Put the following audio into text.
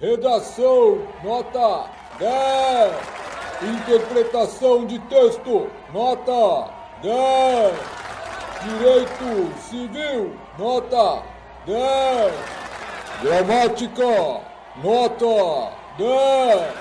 Redação, nota 10. Interpretação de texto, nota 10. Direito civil, nota 10. Gramática, nota 10.